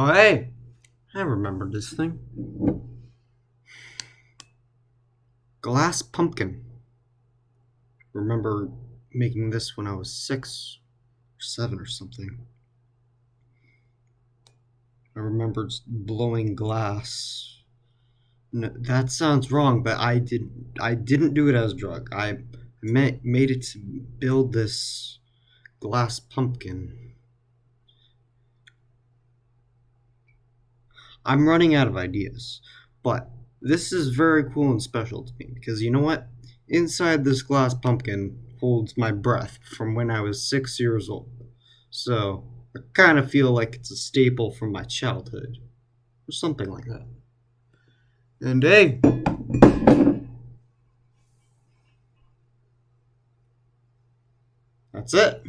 Oh, hey! I remember this thing. Glass pumpkin. Remember making this when I was six or seven or something. I remember blowing glass. No, that sounds wrong, but I didn't. I didn't do it as a drug. I made it to build this glass pumpkin. I'm running out of ideas, but this is very cool and special to me because you know what? Inside this glass pumpkin holds my breath from when I was six years old. So I kind of feel like it's a staple from my childhood, or something like that. And hey, that's it.